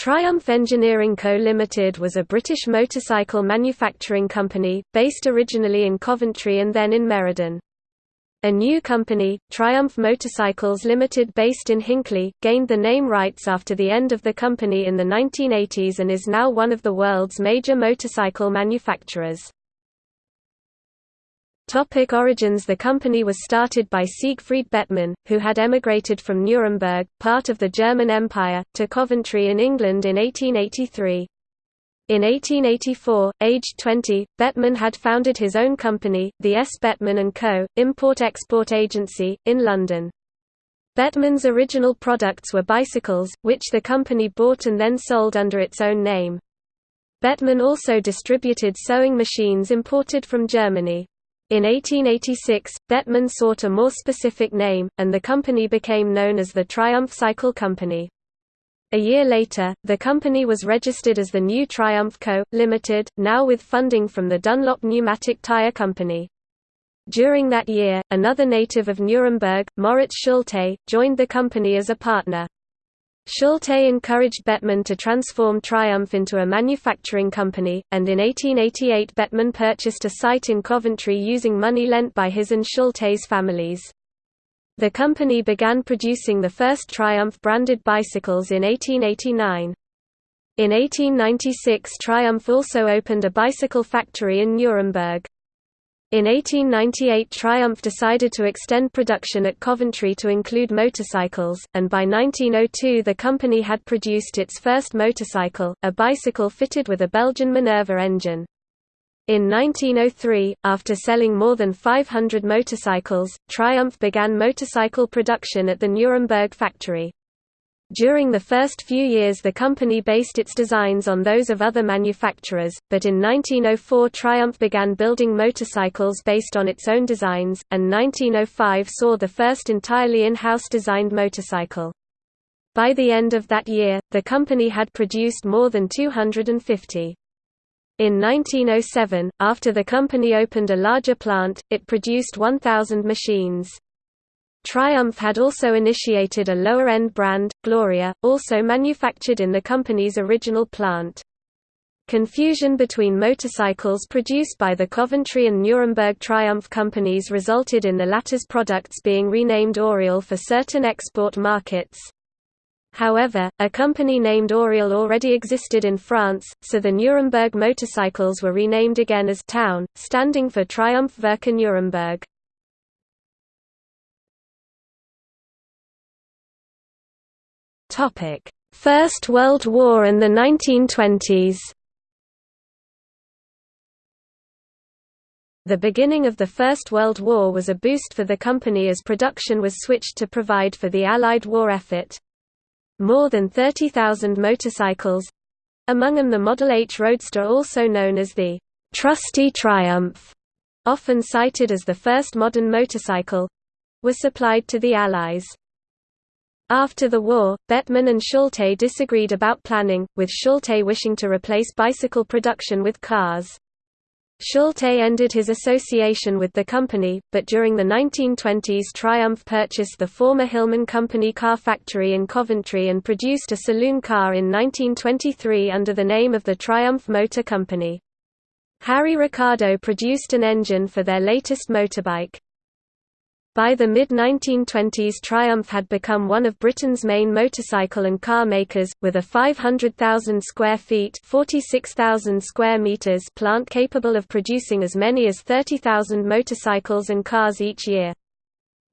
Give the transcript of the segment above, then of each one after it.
Triumph Engineering Co Limited was a British motorcycle manufacturing company, based originally in Coventry and then in Meriden. A new company, Triumph Motorcycles Limited based in Hinckley, gained the name rights after the end of the company in the 1980s and is now one of the world's major motorcycle manufacturers. Topic origins The company was started by Siegfried Bettmann, who had emigrated from Nuremberg, part of the German Empire, to Coventry in England in 1883. In 1884, aged 20, Bettmann had founded his own company, the S. Bettmann & Co., import-export agency, in London. Bettmann's original products were bicycles, which the company bought and then sold under its own name. Bettmann also distributed sewing machines imported from Germany. In 1886, Bettmann sought a more specific name, and the company became known as the Triumph Cycle Company. A year later, the company was registered as the new Triumph Co., Limited, now with funding from the Dunlop Pneumatic Tire Company. During that year, another native of Nuremberg, Moritz Schulte, joined the company as a partner. Schulte encouraged Bettmann to transform Triumph into a manufacturing company, and in 1888 Bettmann purchased a site in Coventry using money lent by his and Schulte's families. The company began producing the first Triumph-branded bicycles in 1889. In 1896 Triumph also opened a bicycle factory in Nuremberg. In 1898 Triumph decided to extend production at Coventry to include motorcycles, and by 1902 the company had produced its first motorcycle, a bicycle fitted with a Belgian Minerva engine. In 1903, after selling more than 500 motorcycles, Triumph began motorcycle production at the Nuremberg factory. During the first few years the company based its designs on those of other manufacturers, but in 1904 Triumph began building motorcycles based on its own designs, and 1905 saw the first entirely in-house designed motorcycle. By the end of that year, the company had produced more than 250. In 1907, after the company opened a larger plant, it produced 1,000 machines. Triumph had also initiated a lower-end brand, Gloria, also manufactured in the company's original plant. Confusion between motorcycles produced by the Coventry and Nuremberg Triumph companies resulted in the latter's products being renamed Oriole for certain export markets. However, a company named Oriole already existed in France, so the Nuremberg motorcycles were renamed again as Town, standing for Triumph Werke Nuremberg. Topic: First World War and the 1920s. The beginning of the First World War was a boost for the company as production was switched to provide for the Allied war effort. More than 30,000 motorcycles—among them the Model H Roadster also known as the «Trusty Triumph», often cited as the first modern motorcycle—were supplied to the Allies. After the war, Bettmann and Schulte disagreed about planning, with Schulte wishing to replace bicycle production with cars. Schulte ended his association with the company, but during the 1920s Triumph purchased the former Hillman Company car factory in Coventry and produced a saloon car in 1923 under the name of the Triumph Motor Company. Harry Ricardo produced an engine for their latest motorbike. By the mid-1920s Triumph had become one of Britain's main motorcycle and car makers, with a 500,000 square feet square meters plant capable of producing as many as 30,000 motorcycles and cars each year.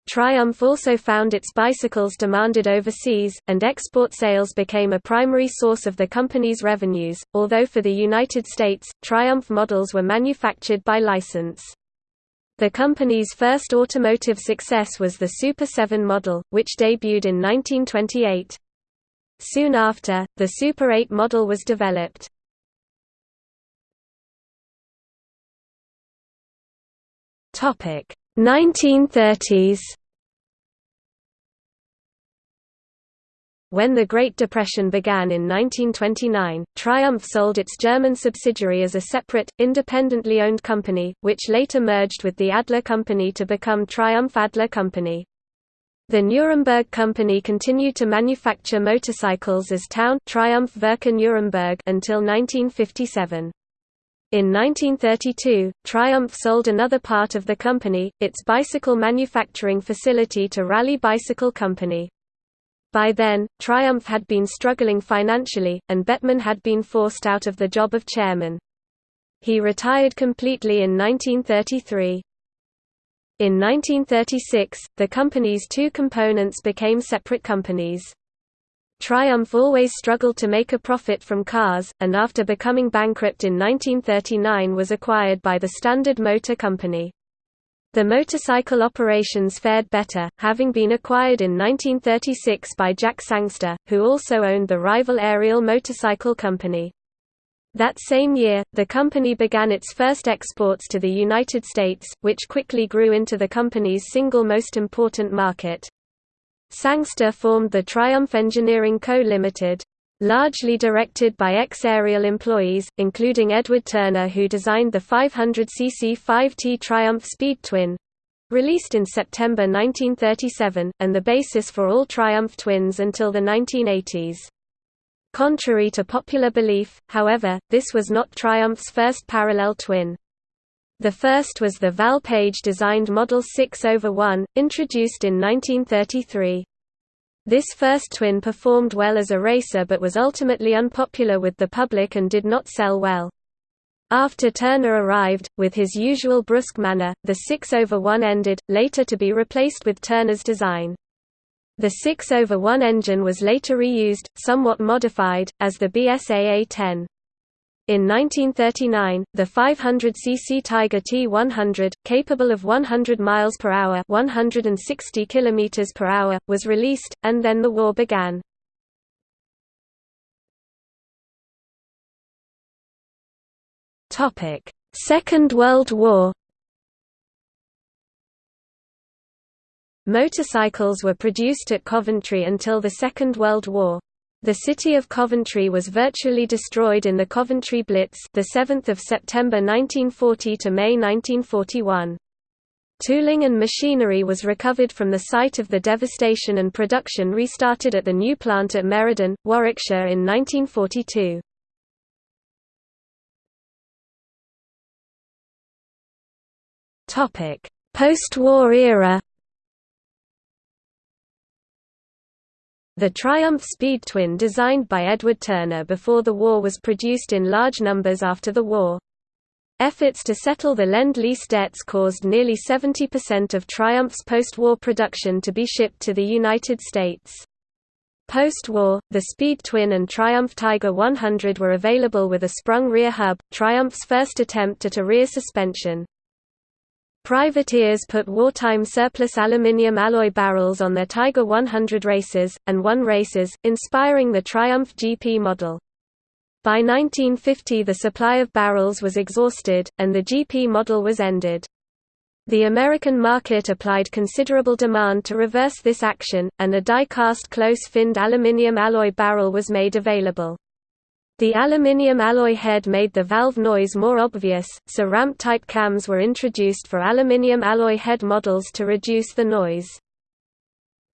Triumph also found its bicycles demanded overseas, and export sales became a primary source of the company's revenues, although for the United States, Triumph models were manufactured by license. The company's first automotive success was the Super 7 model, which debuted in 1928. Soon after, the Super 8 model was developed. Topic 1930s When the Great Depression began in 1929, Triumph sold its German subsidiary as a separate, independently owned company, which later merged with the Adler Company to become Triumph Adler Company. The Nuremberg Company continued to manufacture motorcycles as Town Triumph Werke Nuremberg until 1957. In 1932, Triumph sold another part of the company, its bicycle manufacturing facility to Raleigh Bicycle Company. By then, Triumph had been struggling financially, and Bettmann had been forced out of the job of chairman. He retired completely in 1933. In 1936, the company's two components became separate companies. Triumph always struggled to make a profit from cars, and after becoming bankrupt in 1939 was acquired by the Standard Motor Company. The motorcycle operations fared better, having been acquired in 1936 by Jack Sangster, who also owned the rival Ariel Motorcycle Company. That same year, the company began its first exports to the United States, which quickly grew into the company's single most important market. Sangster formed the Triumph Engineering Co. Limited. Largely directed by ex-Ariel employees, including Edward Turner who designed the 500cc 5T Triumph Speed Twin, released in September 1937, and the basis for all Triumph twins until the 1980s. Contrary to popular belief, however, this was not Triumph's first parallel twin. The first was the Val Page designed Model 6 over 1, introduced in 1933. This first twin performed well as a racer but was ultimately unpopular with the public and did not sell well. After Turner arrived, with his usual brusque manner, the 6 over 1 ended, later to be replaced with Turner's design. The 6 over 1 engine was later reused, somewhat modified, as the BSA A10. In 1939, the 500cc Tiger T100, capable of 100 miles per hour (160 kilometers per hour), was released, and then the war began. Topic: Second World War. Motorcycles were produced at Coventry until the Second World War. The city of Coventry was virtually destroyed in the Coventry Blitz, the 7th of September 1940 to May 1941. Tooling and machinery was recovered from the site of the devastation and production restarted at the new plant at Meriden, Warwickshire in 1942. Topic: Post-war era The Triumph Speed Twin designed by Edward Turner before the war was produced in large numbers after the war. Efforts to settle the Lend-Lease debts caused nearly 70% of Triumph's post-war production to be shipped to the United States. Post-war, the Speed Twin and Triumph Tiger 100 were available with a sprung rear hub, Triumph's first attempt at a rear suspension. Privateers put wartime surplus aluminium alloy barrels on their Tiger 100 races, and won races, inspiring the Triumph GP model. By 1950 the supply of barrels was exhausted, and the GP model was ended. The American market applied considerable demand to reverse this action, and a die-cast close-finned aluminium alloy barrel was made available. The aluminium alloy head made the valve noise more obvious, so ramp-type cams were introduced for aluminium alloy head models to reduce the noise.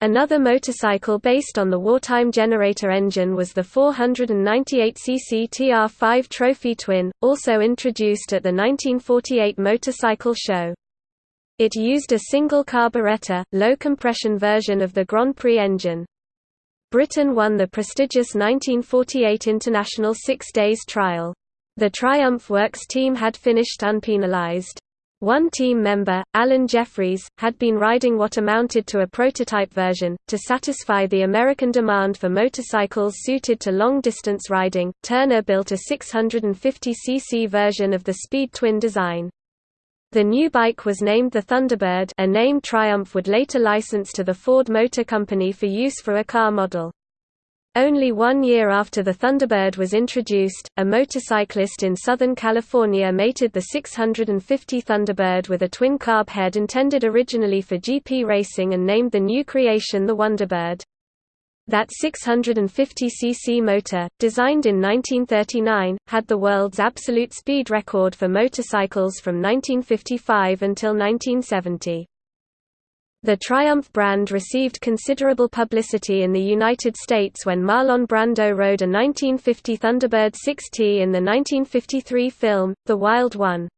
Another motorcycle based on the wartime generator engine was the 498cc TR5 Trophy Twin, also introduced at the 1948 Motorcycle Show. It used a single carburetor, low-compression version of the Grand Prix engine. Britain won the prestigious 1948 International Six Days Trial. The Triumph Works team had finished unpenalized. One team member, Allan Jefferies, had been riding what amounted to a prototype version. To satisfy the American demand for motorcycles suited to long distance riding, Turner built a 650cc version of the Speed Twin design. The new bike was named the Thunderbird a name Triumph would later license to the Ford Motor Company for use for a car model. Only one year after the Thunderbird was introduced, a motorcyclist in Southern California mated the 650 Thunderbird with a twin-carb head intended originally for GP racing and named the new creation the Wonderbird. That 650cc motor, designed in 1939, had the world's absolute speed record for motorcycles from 1955 until 1970. The Triumph brand received considerable publicity in the United States when Marlon Brando rode a 1950 Thunderbird 6T in the 1953 film, The Wild One.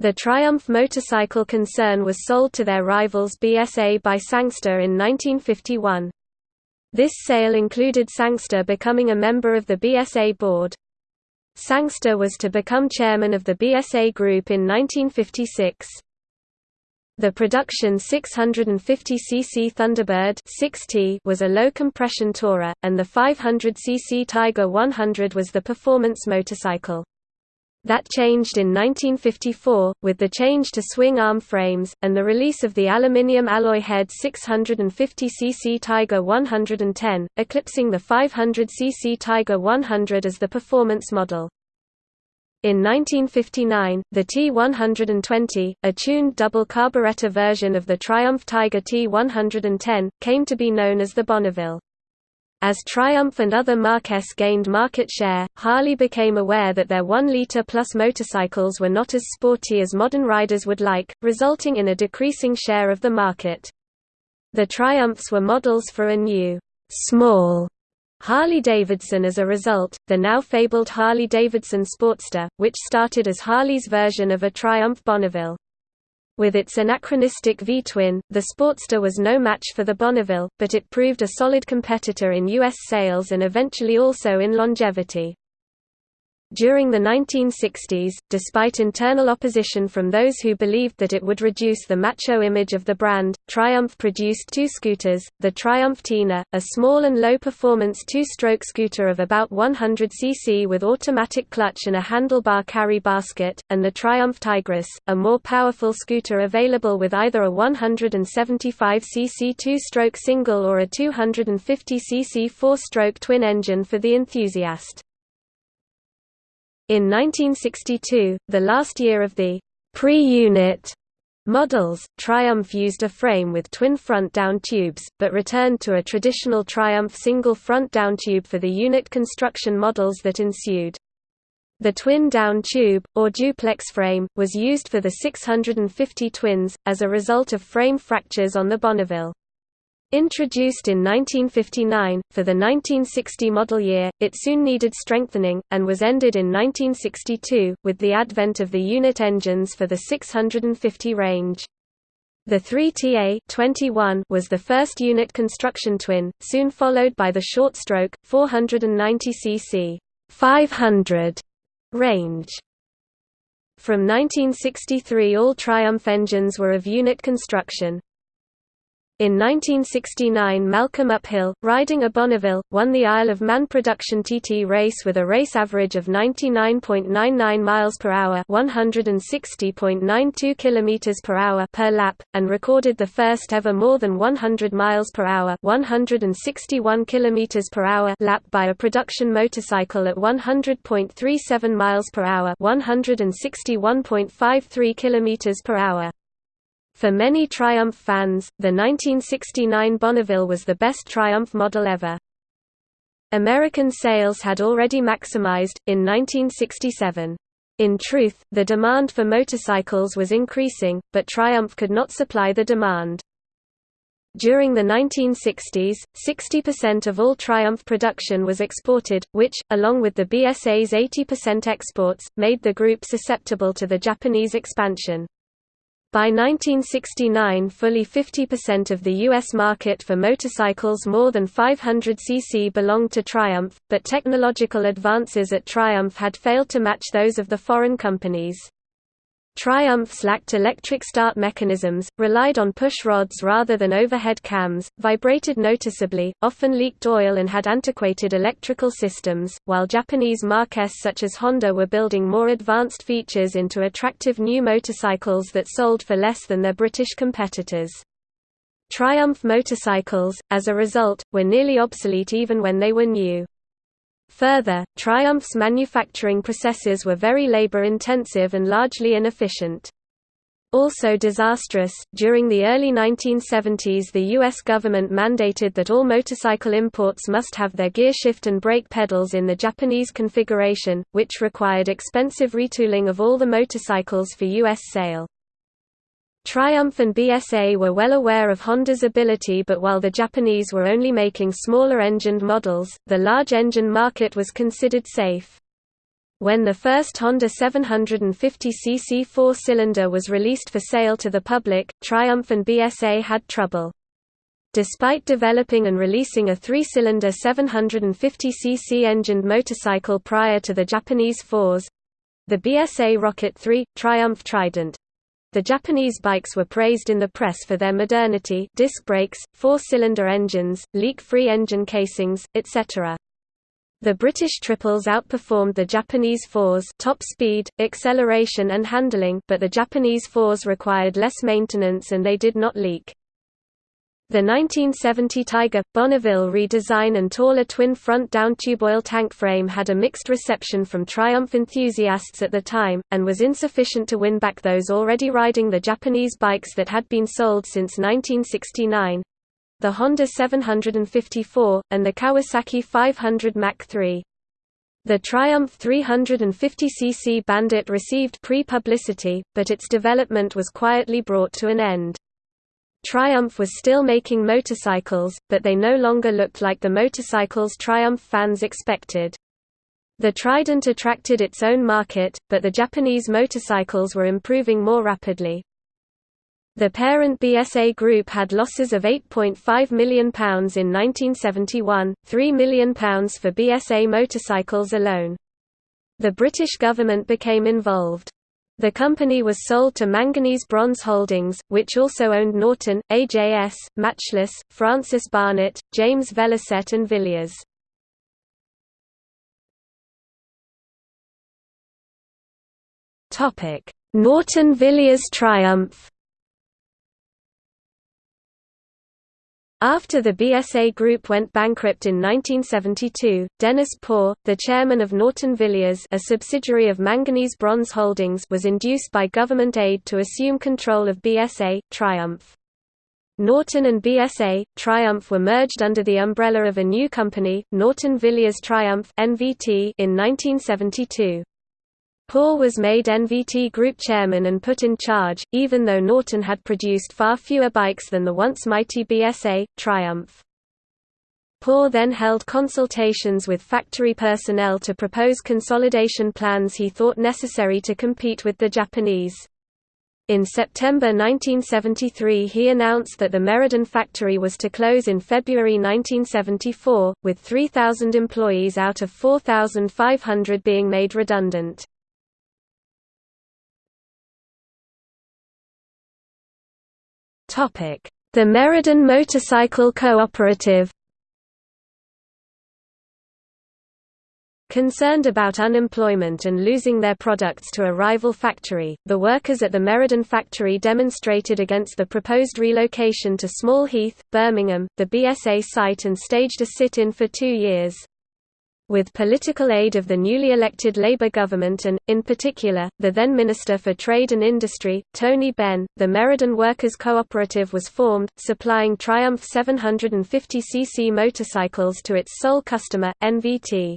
The Triumph motorcycle concern was sold to their rivals BSA by Sangster in 1951. This sale included Sangster becoming a member of the BSA board. Sangster was to become chairman of the BSA Group in 1956. The production 650cc Thunderbird 6T was a low-compression tourer, and the 500cc Tiger 100 was the performance motorcycle. That changed in 1954, with the change to swing arm frames, and the release of the aluminium alloy head 650cc Tiger 110, eclipsing the 500cc Tiger 100 as the performance model. In 1959, the T120, a tuned double carburetor version of the Triumph Tiger T110, came to be known as the Bonneville. As Triumph and other Marques gained market share, Harley became aware that their 1-liter plus motorcycles were not as sporty as modern riders would like, resulting in a decreasing share of the market. The Triumphs were models for a new, small Harley-Davidson as a result, the now fabled Harley-Davidson Sportster, which started as Harley's version of a Triumph Bonneville. With its anachronistic V-twin, the Sportster was no match for the Bonneville, but it proved a solid competitor in U.S. sales and eventually also in longevity. During the 1960s, despite internal opposition from those who believed that it would reduce the macho image of the brand, Triumph produced two scooters, the Triumph Tina, a small and low-performance two-stroke scooter of about 100 cc with automatic clutch and a handlebar carry basket, and the Triumph Tigress, a more powerful scooter available with either a 175 cc two-stroke single or a 250 cc four-stroke twin engine for the enthusiast. In 1962, the last year of the pre-unit models, Triumph used a frame with twin front-down tubes, but returned to a traditional Triumph single front-down tube for the unit construction models that ensued. The twin-down tube, or duplex frame, was used for the 650 twins, as a result of frame fractures on the Bonneville. Introduced in 1959, for the 1960 model year, it soon needed strengthening, and was ended in 1962, with the advent of the unit engines for the 650 range. The 3TA was the first unit construction twin, soon followed by the short-stroke, 490cc 500 range. From 1963 all Triumph engines were of unit construction, in 1969 Malcolm Uphill, riding a Bonneville, won the Isle of Man production TT race with a race average of 99.99 miles per hour, 160.92 kilometers per lap, and recorded the first ever more than 100 miles per hour, 161 kilometers per hour lap by a production motorcycle at 100.37 miles per hour, 161.53 kilometers per hour. For many Triumph fans, the 1969 Bonneville was the best Triumph model ever. American sales had already maximized, in 1967. In truth, the demand for motorcycles was increasing, but Triumph could not supply the demand. During the 1960s, 60% of all Triumph production was exported, which, along with the BSA's 80% exports, made the group susceptible to the Japanese expansion. By 1969 fully 50% of the U.S. market for motorcycles more than 500 cc belonged to Triumph, but technological advances at Triumph had failed to match those of the foreign companies. Triumphs lacked electric start mechanisms, relied on push rods rather than overhead cams, vibrated noticeably, often leaked oil and had antiquated electrical systems, while Japanese marques such as Honda were building more advanced features into attractive new motorcycles that sold for less than their British competitors. Triumph motorcycles, as a result, were nearly obsolete even when they were new. Further, Triumph's manufacturing processes were very labor-intensive and largely inefficient. Also disastrous, during the early 1970s the U.S. government mandated that all motorcycle imports must have their gear shift and brake pedals in the Japanese configuration, which required expensive retooling of all the motorcycles for U.S. sale. Triumph and BSA were well aware of Honda's ability but while the Japanese were only making smaller engined models, the large engine market was considered safe. When the first Honda 750cc four-cylinder was released for sale to the public, Triumph and BSA had trouble. Despite developing and releasing a three-cylinder 750cc engined motorcycle prior to the Japanese fours—the BSA Rocket 3, Triumph Trident, the Japanese bikes were praised in the press for their modernity disc brakes, four-cylinder engines, leak-free engine casings, etc. The British triples outperformed the Japanese fours top speed, acceleration and handling but the Japanese fours required less maintenance and they did not leak. The 1970 Tiger Bonneville redesign and taller twin-front down-tube oil tank frame had a mixed reception from Triumph enthusiasts at the time, and was insufficient to win back those already riding the Japanese bikes that had been sold since 1969 the Honda 754, and the Kawasaki 500 Mach 3. The Triumph 350cc Bandit received pre-publicity, but its development was quietly brought to an end. Triumph was still making motorcycles, but they no longer looked like the motorcycles Triumph fans expected. The Trident attracted its own market, but the Japanese motorcycles were improving more rapidly. The parent BSA Group had losses of £8.5 million in 1971, £3 million for BSA motorcycles alone. The British government became involved. The company was sold to Manganese Bronze Holdings, which also owned Norton, AJS, Matchless, Francis Barnett, James Velocette and Villiers. Norton Villiers Triumph After the BSA Group went bankrupt in 1972, Dennis Poore, the chairman of Norton Villiers a subsidiary of Manganese Bronze Holdings was induced by government aid to assume control of BSA, Triumph. Norton and BSA, Triumph were merged under the umbrella of a new company, Norton Villiers Triumph in 1972. Poore was made NVT Group chairman and put in charge, even though Norton had produced far fewer bikes than the once mighty BSA, Triumph. Poore then held consultations with factory personnel to propose consolidation plans he thought necessary to compete with the Japanese. In September 1973 he announced that the Meriden factory was to close in February 1974, with 3,000 employees out of 4,500 being made redundant. The Meriden Motorcycle Cooperative Concerned about unemployment and losing their products to a rival factory, the workers at the Meriden factory demonstrated against the proposed relocation to Small Heath, Birmingham, the BSA site and staged a sit-in for two years. With political aid of the newly elected Labour government and, in particular, the then Minister for Trade and Industry, Tony Benn, the Meriden Workers Cooperative was formed, supplying Triumph 750cc motorcycles to its sole customer, NVT.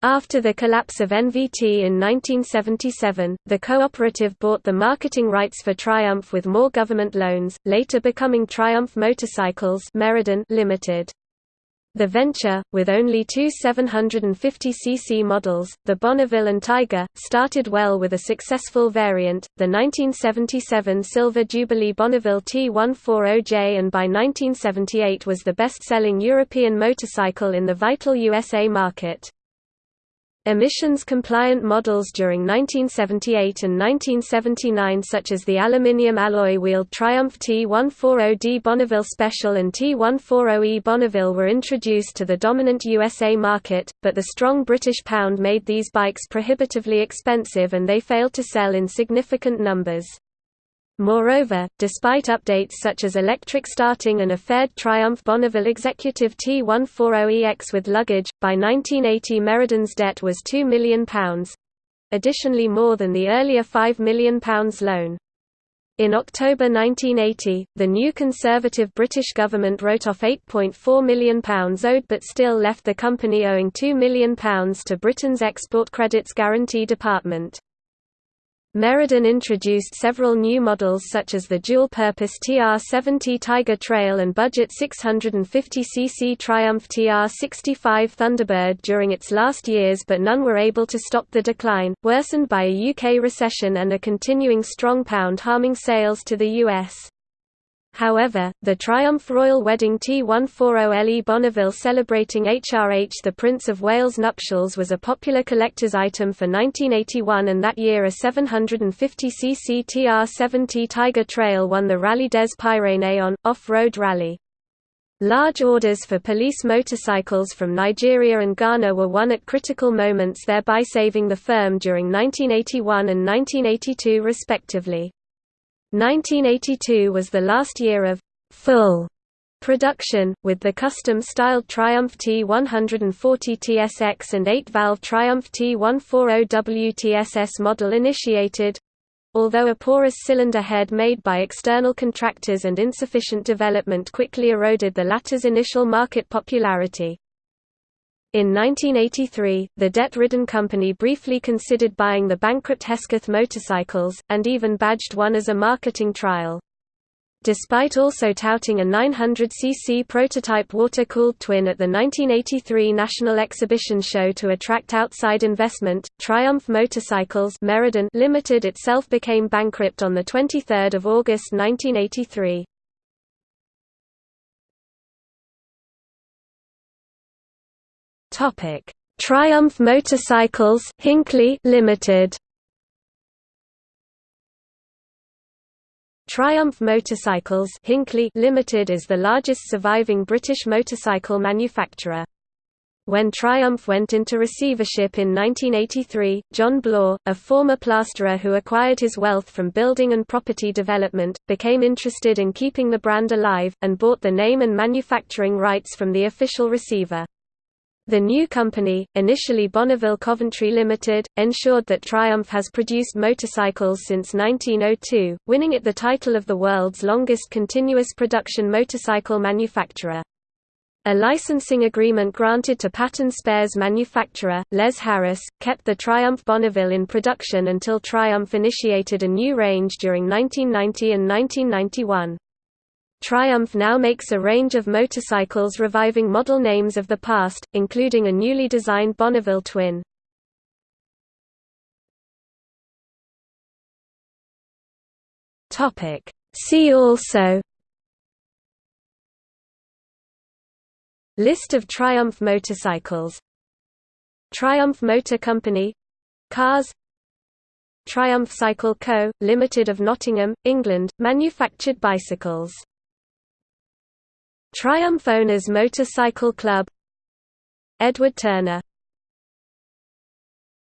After the collapse of NVT in 1977, the cooperative bought the marketing rights for Triumph with more government loans, later becoming Triumph Motorcycles Meriden Limited. The venture, with only two 750cc models, the Bonneville and Tiger, started well with a successful variant, the 1977 Silver Jubilee Bonneville T140J and by 1978 was the best-selling European motorcycle in the vital USA market. Emissions-compliant models during 1978 and 1979 such as the aluminium alloy-wheeled Triumph T140D Bonneville Special and T140E Bonneville were introduced to the dominant USA market, but the strong British pound made these bikes prohibitively expensive and they failed to sell in significant numbers. Moreover, despite updates such as electric starting and a faired Triumph Bonneville Executive T140EX with luggage, by 1980 Meriden's debt was £2 million additionally more than the earlier £5 million loan. In October 1980, the new Conservative British government wrote off £8.4 million owed but still left the company owing £2 million to Britain's Export Credits Guarantee Department. Meriden introduced several new models such as the dual-purpose TR-70 Tiger Trail and budget 650cc Triumph TR-65 Thunderbird during its last years but none were able to stop the decline, worsened by a UK recession and a continuing strong pound harming sales to the US. However, the Triumph Royal Wedding T140LE Bonneville celebrating HRH the Prince of Wales nuptials was a popular collector's item for 1981 and that year a 750cc TR70 Tiger Trail won the Rallye des Pyrénées on, off-road rally. Large orders for police motorcycles from Nigeria and Ghana were won at critical moments thereby saving the firm during 1981 and 1982 respectively. 1982 was the last year of full production, with the custom-styled Triumph T140 TSX and 8-valve Triumph T140 WTSS model initiated, although a porous cylinder head made by external contractors and insufficient development quickly eroded the latter's initial market popularity. In 1983, the debt-ridden company briefly considered buying the bankrupt Hesketh motorcycles, and even badged one as a marketing trial. Despite also touting a 900cc prototype water-cooled twin at the 1983 National Exhibition Show to attract outside investment, Triumph Motorcycles Meriden Limited itself became bankrupt on 23 August 1983. Topic: Triumph Motorcycles Hinckley Limited. Triumph Motorcycles Hinckley Limited is the largest surviving British motorcycle manufacturer. When Triumph went into receivership in 1983, John Bloor, a former plasterer who acquired his wealth from building and property development, became interested in keeping the brand alive, and bought the name and manufacturing rights from the official receiver. The new company, initially Bonneville Coventry Limited, ensured that Triumph has produced motorcycles since 1902, winning it the title of the world's longest continuous production motorcycle manufacturer. A licensing agreement granted to pattern spares manufacturer, Les Harris, kept the Triumph Bonneville in production until Triumph initiated a new range during 1990 and 1991. Triumph now makes a range of motorcycles reviving model names of the past, including a newly designed Bonneville twin. See also List of Triumph motorcycles Triumph Motor Company Cars Triumph Cycle Co., Limited of Nottingham, England, manufactured bicycles Triumph Owners Motorcycle Club. Edward Turner